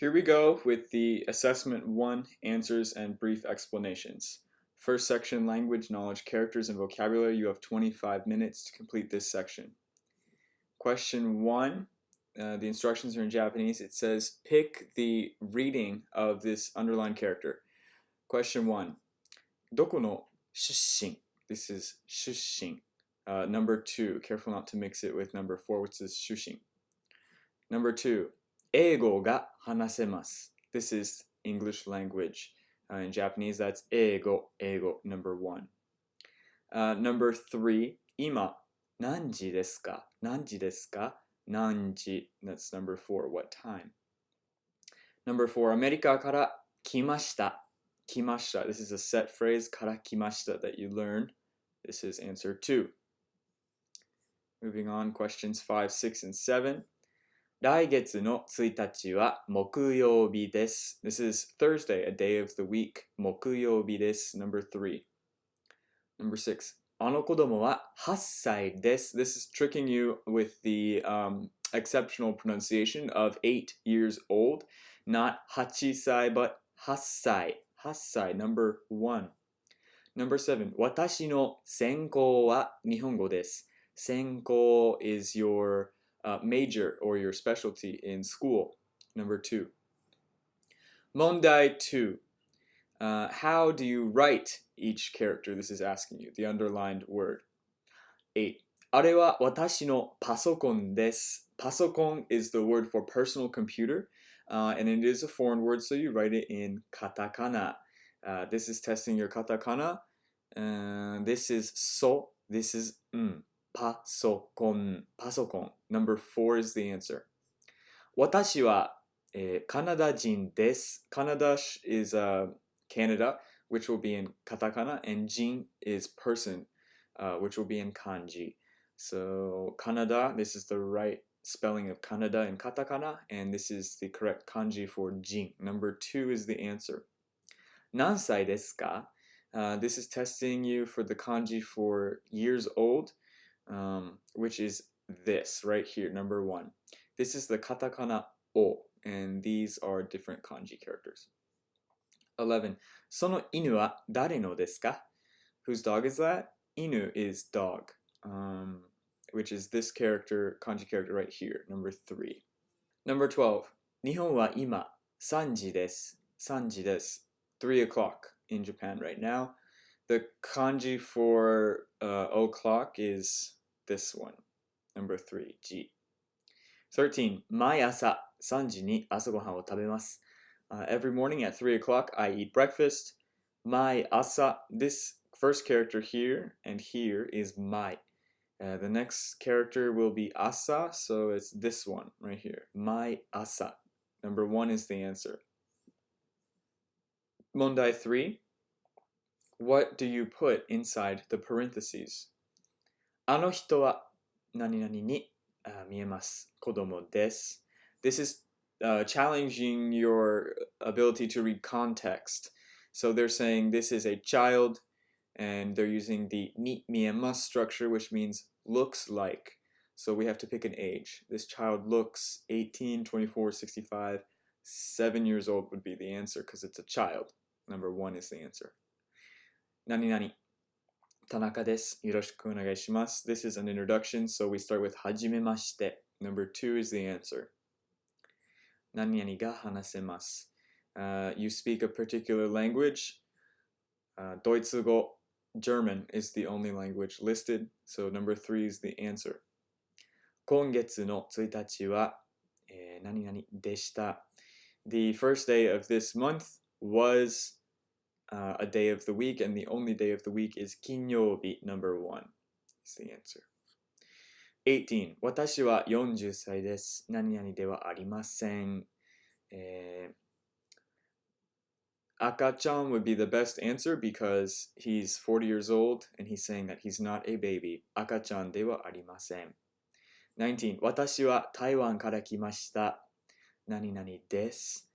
Here we go with the Assessment 1 Answers and Brief Explanations. First section, Language, Knowledge, Characters, and Vocabulary. You have 25 minutes to complete this section. Question 1, uh, the instructions are in Japanese. It says, pick the reading of this underlined character. Question 1, Doko no shushin? This is shushin. Uh, number 2, careful not to mix it with number 4, which is shushin. Number 2, Ego ga hanasemasu. This is English language. Uh, in Japanese, that's ego, ego, number one. Uh, number three, ima. Nanji desu ka? Nanji desu ka? Nanji. That's number four, what time? Number four, America から来ました。来ました. This is a set phrase, から来ました that you learn. This is answer two. Moving on, questions five, six, and seven. 来月の1日は木曜日です。This is Thursday, a day of the week. 木曜日です。Number 3. Number 6. あの子供は8歳です。This is tricking you with the um, exceptional pronunciation of 8 years old. Not 8歳, but 8歳。8歳, number 1. Number 7. 私の専攻は日本語です。専攻 is your uh, major or your specialty in school. Number two. Mondai two. Uh, how do you write each character? This is asking you, the underlined word. Eight. あれは私のパソコンです。Pasokon is the word for personal computer, uh, and it is a foreign word, so you write it in katakana. Uh, this is testing your katakana. Uh, this is so. This is mm. パソコン、パソコン。Number four is the answer. 私は、えー、カナダ人です。Canada is、uh, Canada, which will be in katakana, and jin is person, uh, which will be in kanji. So Canada, this is the right spelling of Canada in katakana, and this is the correct kanji for jin. Number two is the answer. 何歳ですか、uh, This is testing you for the kanji for years old um, which is this right here, number one. This is the katakana o, and these are different kanji characters. 11. Sono inu wa dare no desu ka? Whose dog is that? Inu is dog, um, which is this character, kanji character right here, number 3. Number 12. Nihon wa ima sanji desu. Sanji desu. 3 o'clock in Japan right now. The kanji for uh, o'clock is this one. Number three, G. 13. 毎朝3時に朝ごはんを食べます。Uh, every morning at 3 o'clock, I eat breakfast. My asa, this first character here and here is my. Uh, the next character will be asa, so it's this one right here. My asa. Number one is the answer. Mondai 3. What do you put inside the parentheses? あの人は何々に、uh, 見えます。子供です。This is uh, challenging your ability to read context. So they're saying this is a child and they're using the ni miemas structure, which means looks like. So we have to pick an age. This child looks 18, 24, 65, 7 years old would be the answer because it's a child. Number one is the answer. Nani nani. Tanaka desu. Yoroshiku onegaishimasu. This is an introduction, so we start with "hajimemashite." Number two is the answer. Nanyani ga hanasemasu. Uh, you speak a particular language. Uh, Doitsugo, German is the only language listed, so number three is the answer. 今月の1日は、えー、何々でした。The eh, first day of this month was uh, a day of the week, and the only day of the week is kinyobi, number one. Is the answer. 18. 私は40歳です。何々ではありません。えー、Akachan would be the best answer because he's 40 years old and he's saying that he's not a baby. Akachan ではありません。19. 私は台湾から来ました。何々です。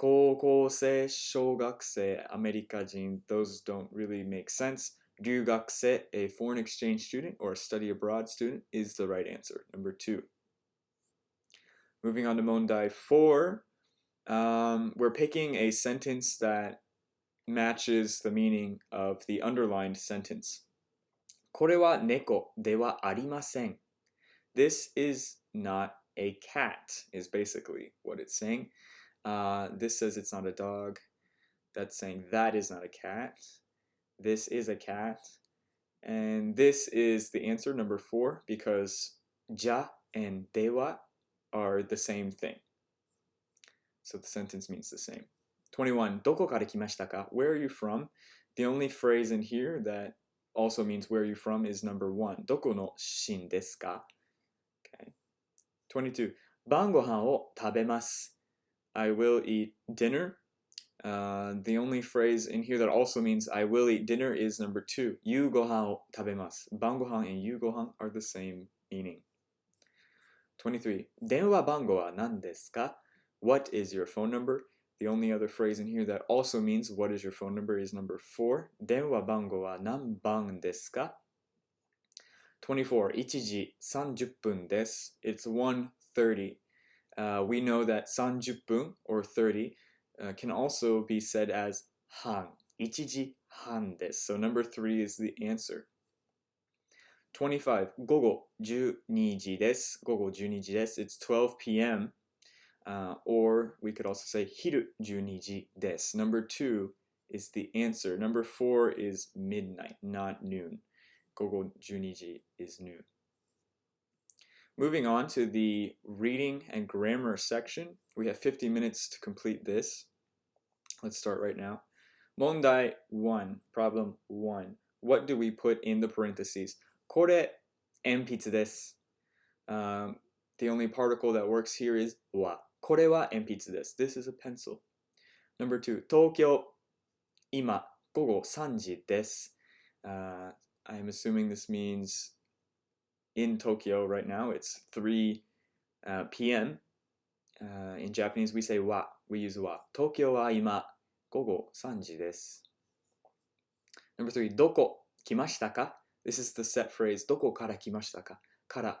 高校生、小学生、アメリカ人, those don't really make sense. 留学生, a foreign exchange student or a study abroad student, is the right answer. Number two. Moving on to Mondai 4. Um, we're picking a sentence that matches the meaning of the underlined sentence. これは猫ではありません。This is not a cat, is basically what it's saying. Uh, this says it's not a dog. That's saying that is not a cat. This is a cat. And this is the answer, number four, because ja and dewa are the same thing. So the sentence means the same. 21. どこから来ましたか Where are you from? The only phrase in here that also means where are you from is number one. どこの出身ですか Okay. 22. 晩ご飯を食べます I will eat dinner. Uh, the only phrase in here that also means I will eat dinner is number two. 夕ご飯を食べます Bangohan and 夕ご飯 are the same meaning. 23. 電話番号は何ですか What is your phone number? The only other phrase in here that also means what is your phone number is number four. 電話番号は何番ですか 24. 1時30分です It's 1.30. uh, we know that 30분 or 30 uh, can also be said as han, ichiji han desu. So number three is the answer. 25, gogo juniji desu. Gogo. It's 12 p.m. Uh, or we could also say hiru juniji. Number two is the answer. Number four is midnight, not noon. Gogo juniji is noon. Moving on to the reading and grammar section, we have 50 minutes to complete this. Let's start right now. Mondai 1, problem 1. What do we put in the parentheses? Kore enpitsu desu. Um, the only particle that works here is wa. Kore wa enpitsu desu. This is a pencil. Number 2, Tokyo ima gogo sanji desu. Uh, I'm assuming this means in Tokyo right now. It's 3 uh, p.m. Uh, in Japanese, we say wa. We use wa. Tokyo wa ima gogo sanji desu. Number three, doko kimashita ka? This is the set phrase. Doko kara kimashita ka? Kara,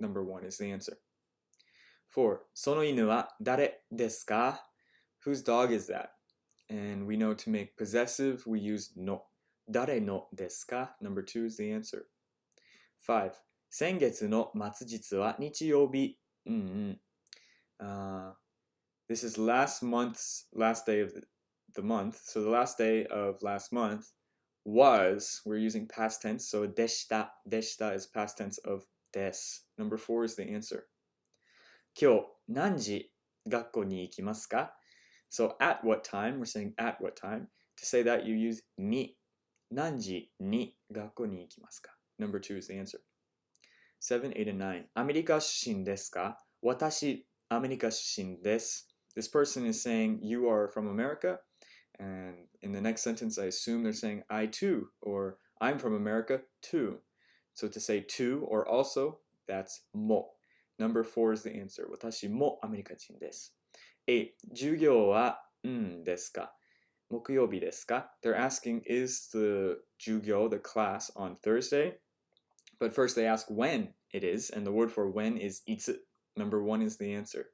number one, is the answer. Four, sono inu wa dare desu ka? Whose dog is that? And we know to make possessive, we use no. Dare no desu ka? Number two is the answer. Five, 先月の末日は日曜日。うんうん。Uh, this is last month's last day of the, the month. So the last day of last month was, we're using past tense, so deshita. Deshita is past tense of des. Number four is the answer. 今日何時学校に行きますか So at what time, we're saying at what time. To say that you use に。何時に学校に行きますか Number two is the answer. 7, 8, and 9. アメリカ出身ですか私、アメリカ出身です。This person is saying, you are from America. And in the next sentence, I assume they're saying, I too, or I'm from America too. So to say to or also, that's mo. Number four is the answer. 私もアメリカ人です。8. 授業は、うんですか木曜日ですか They're asking, is the 授業, the class, on Thursday? But first they ask when it is, and the word for when is いつ. Number one is the answer.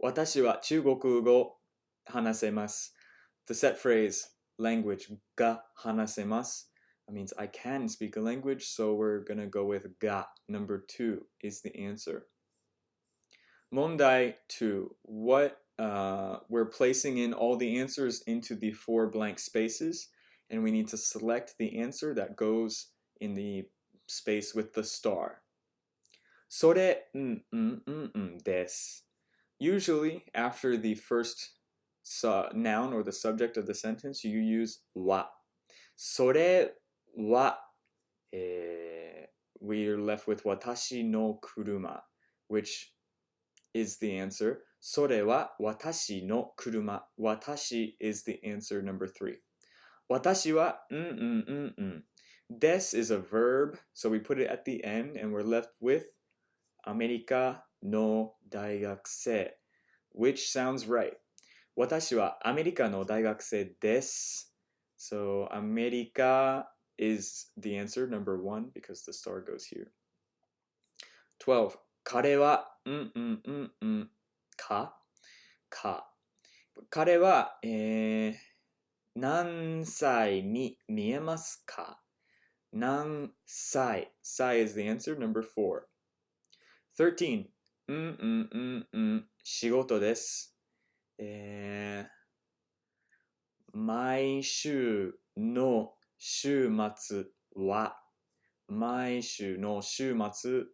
私は中国語話せます。The set phrase, language が話せます that means I can speak a language, so we're gonna go with が. Number two is the answer. 問題 two. What uh, we're placing in all the answers into the four blank spaces, and we need to select the answer that goes in the space with the star. それ、うん、うん、うん、うんです。Usually, after the first su- noun or the subject of the sentence, you use は。それは、えー we're left with 私の車, which is the answer. それは私の車。私 is the answer number three. 私は、うんうんうんうん。 Des is a verb, so we put it at the end and we're left with アメリカの大学生 which sounds right. 私はアメリカの大学生です。So アメリカ is the answer number one because the star goes here. 12. 彼はうんうんうんうんかか 彼は、えー、何歳に見えますか 何歳 Sai is the answer, number four. 13. うんうんうんうん仕事です。えー、毎週の週末は毎週の週末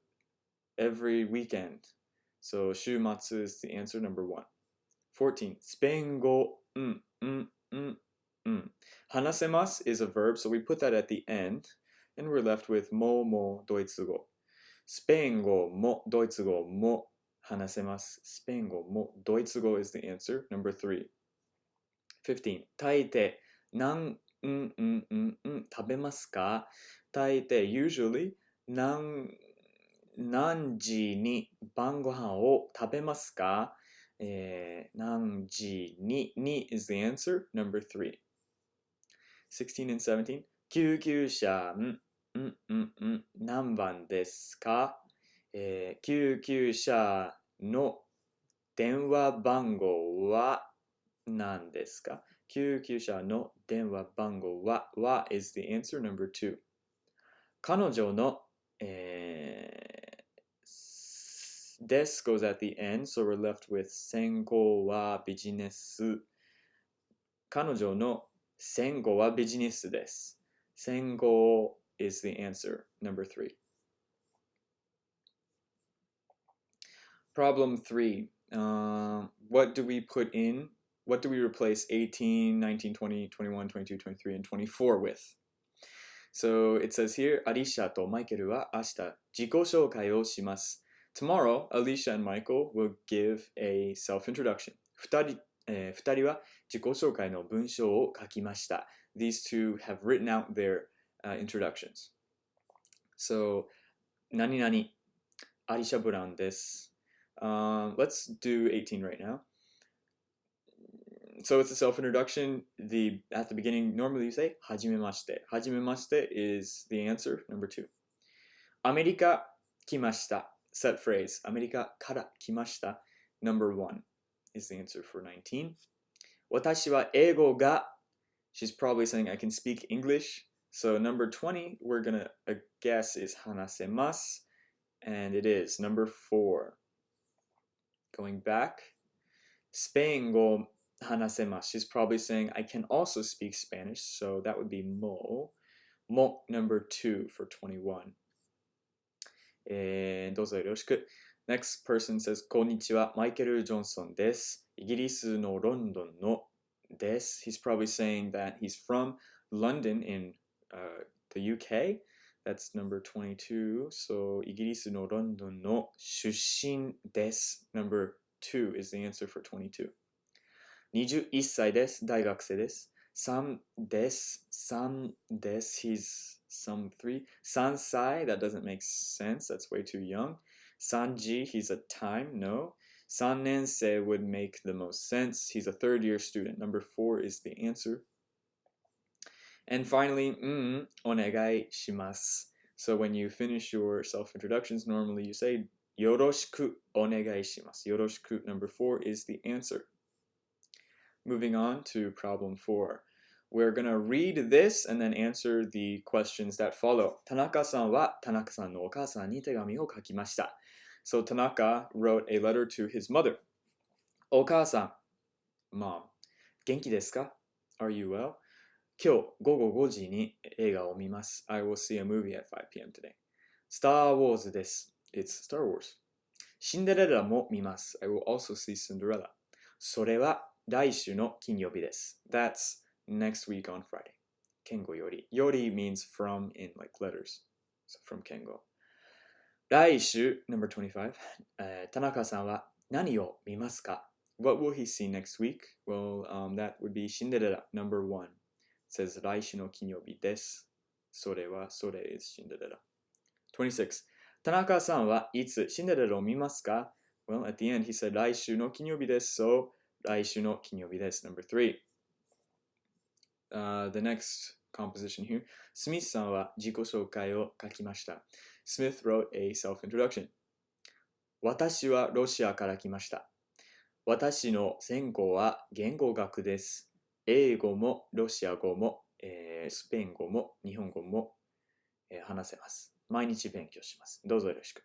every weekend. So 週末 is the answer number one. 14. スペイン語うんうんうんうん話せます is a verb, so we put that at the end, And we're left with ももドイツ語。スペイン語もドイツ語も話せます。スペイン語もドイツ語 is the answer. Number three. 15. 大抵何うんうんうんうん食べますか大抵 usually 何何時に晩ご飯を食べますかえー、何時にに is the answer. Number three. 16 and 17. 救急車んうんうんうん。何番ですか、えー救急車の電話番号は何ですか？救急車の電話番号はは is the answer? Number two 彼女の、えー、です goes at the end so we're left with 専攻はビジネス。彼女の専攻はビジネスです。専攻 is the answer number three Problem three. Um, what do we put in? What do we replace 18, 19, 20, 21, 22, 23, and 24 with? So it says here, Alicia と Michael は明日自己紹介をします。Tomorrow, Alicia and Michael will give a self-introduction. 二人,、えー二人は自己紹介の文章を書きました。These two have written out their、 uh, introductions. So, 何々、アリシャ・ブラウンです。Um, let's do 18 right now. So it's a self-introduction. The at the beginning, normally you say はじめまして。はじめまして is the answer number two. アメリカ来ました。Set phrase. アメリカから来ました。Number one is the answer for 19. 私は英語が She's probably saying I can speak English. So number 20, we're gonna uh, guess is 話せます. And it is number four. Going back, スペイン語話せます. She's probably saying I can also speak Spanish, so that would be mo. Mo number two for 21. えーどうぞよろしく。Next person says こんにちは、マイケル・ジョンソンです。イギリスのロンドンのです。He's probably saying that he's from London in uh, the UK. That's number 22. So イギリスのロンドンの出身です。Number 2 is the answer for 22. 21歳です。大学生です。3です。3です。He's some 3. 3歳 That doesn't make sense. That's way too young. 3時 He's a time. No. 3年生 would make the most sense. He's a third year student. Number 4 is the answer. And finally, mm, onegai shimasu. So when you finish your self-introductions, normally you say yoroshiku onegai shimasu. Yoroshiku number four is the answer. Moving on to problem four. We're going to read this and then answer the questions that follow. Tanaka-san wa Tanaka-san no okasan ni tegami o kakimashita. So Tanaka wrote a letter to his mother. Okasan, mom, genki desu ka? Are you well? 今日午後5時に映画を見ます。I will see a movie at 5 p.m. today. Star Wars です。It's Star Wars. シンデレラも見ます。I will also see Cinderella. それは来週の金曜日です。That's next week on Friday. 健吾より。より means from in like letters. So from 健吾。来週 number 25、えー田中さんは何を見ますか What will he see next week? Well, um, that would be シンデレラ number one. Says 来週の金曜日です。それは、それ is シンデレラ。26. 田中さんはいつシンデレラを見ますか Well, at the end he said 来週の金曜日です。So, 来週の金曜日です。Number 3. Uh, the next composition here. スミスさんは自己紹介を書きました。Smith wrote a self-introduction. 私はロシアから来ました。私の専攻は言語学です。英語もロシア語も、えースペイン語も日本語も、えー話せます。毎日勉強します。どうぞよろしく。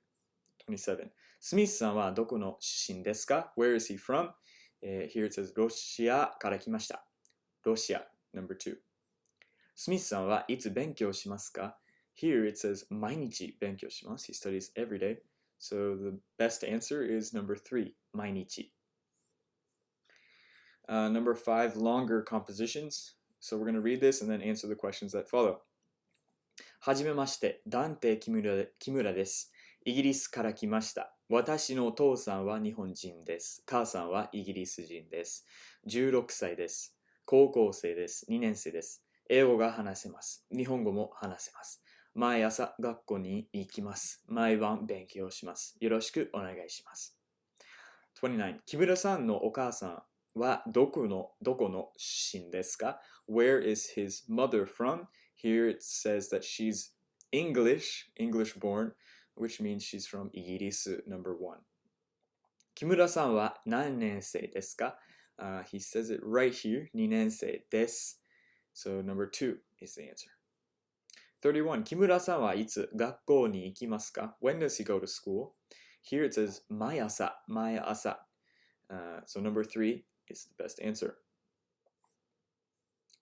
27. スミスさんはどこの出身ですか ?Where is he from? えー here it says ロシアから来ました。ロシア number two. スミスさんはいつ勉強しますか？Here it says 毎日勉強します。He studies every day. So the best answer is number three, 毎日. Uh, number five, longer compositions. So we're going to read this and then answer the questions that follow. はじめまして、ダンテ・キムラ木村です。イギリスから来ました。私のお父さんは日本人です。母さんはイギリス人です。16歳です。高校生です。2年生です。英語が話せます。日本語も話せます。毎朝学校に行きます。毎晩勉強します。よろしくお願いします。29. 木村さんのお母さんはどこのどこの出身ですか Where is his mother from? Here it says that she's English, English born, which means she's from イギリス number one. 木村さんは何年生ですか、uh, He says it right here, 2年生です。So number two is the answer. 31. 木村さんはいつ学校に行きますか When does he go to school? Here it says 毎朝、毎朝。Uh, so number three is the best answer.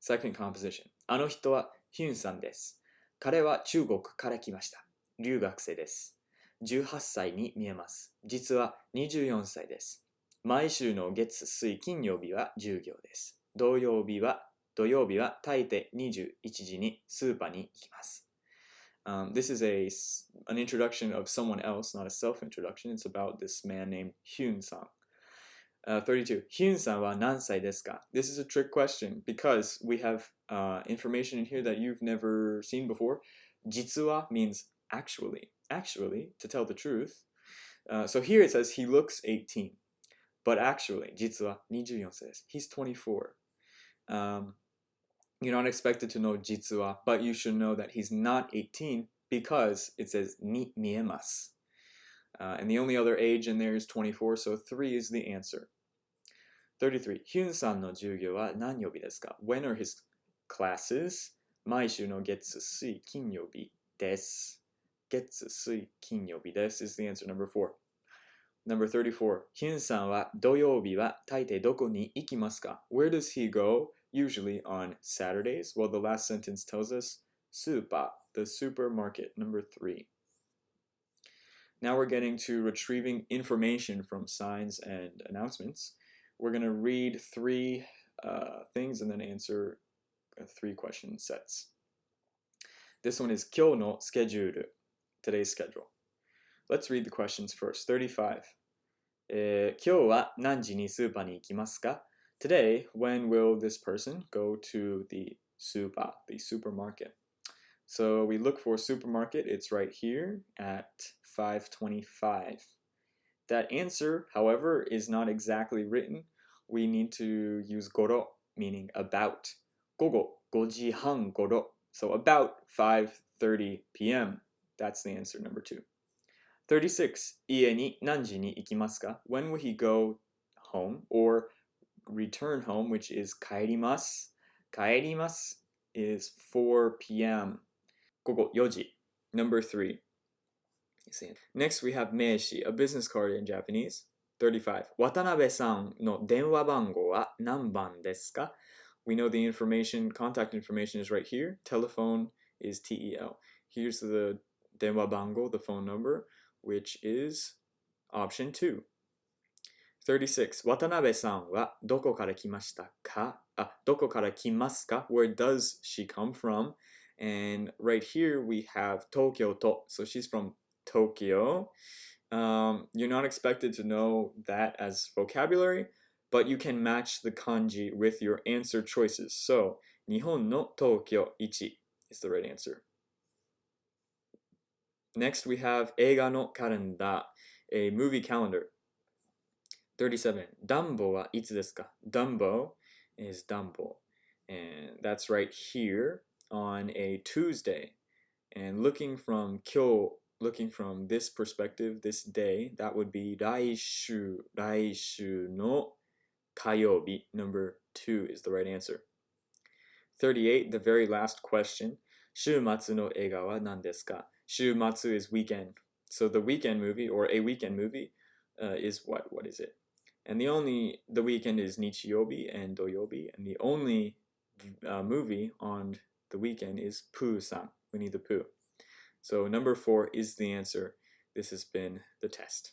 Second composition. あの人はヒュンさんです。彼は中国から来ました。留学生です。18歳に見えます。実は24歳です。毎週の月、水、金曜日は授業です。土曜日は、土曜日は大抵21時にスーパーに行きます。Um, this is a, an introduction of someone else, not a self-introduction. It's about this man named Hyun san. Uh, 32. Hyun san wa nan sai desu ka? This is a trick question because we have uh, information in here that you've never seen before. Jitsuwa means actually, actually, to tell the truth. Uh, so here it says he looks 18, but actually, jitsuwa 24 says he's 24. Um, you're not expected to know jitsuwa, but you should know that he's not 18 because it says ni miemasu. Uh, and the only other age in there is 24, so 3 is the answer. 33. Hyun-san? When are his classes? Is the answer number 4. Number 34. Hyun-san? Where does he go? Usually on Saturdays. Well, the last sentence tells us the supermarket, number 3. Now we're getting to retrieving information from signs and announcements. We're going to read three uh, things and then answer uh, three question sets. This one is 今日のスケジュール today's schedule. Let's read the questions first. 35. えー今日は何時にスーパーに行きますか Today, when will this person go to the super, the supermarket? So we look for supermarket. It's right here at 525. That answer, however, is not exactly written. We need to use goro, meaning about. Gogo, goji han goro. So about 5.30 p.m. That's the answer, number two. 36. 家に何時に行きますか When will he go home or return home, which is 帰ります。帰ります is 4 p.m. 午後4時 number 3 Next we have 名刺 a business card in Japanese 35渡辺さんの電話番号は何番ですか We know the information, contact information is right here. Telephone is TEL. Here's the denwa bango, the phone number, which is option 2. 36. 渡辺さんはどこから来ましたかあ、どこから来ますか ah, Where does she come from? and right here we have Tokyo to so she's from Tokyo. Um, you're not expected to know that as vocabulary but you can match the kanji with your answer choices. So Nihon no Tokyo ichi is the right answer. Next we have Eiga no Karenda, a movie calendar. 37 Dumbo wa itsu desu ka? Dumbo is Dumbo. And that's right here on a Tuesday. And looking from 今日 looking from this perspective, this day, that would be 来週,来週の火曜日. Number two is the right answer. 38, the very last question. 週末の映画は何ですか?週末 is weekend. So the weekend movie or a weekend movie uh, is what? What is it? And the only, the weekend is Nichiyobi and Doyobi. And the only uh, movie on the weekend is Pooh-san, Winnie the Pooh. So number four is the answer. This has been the test.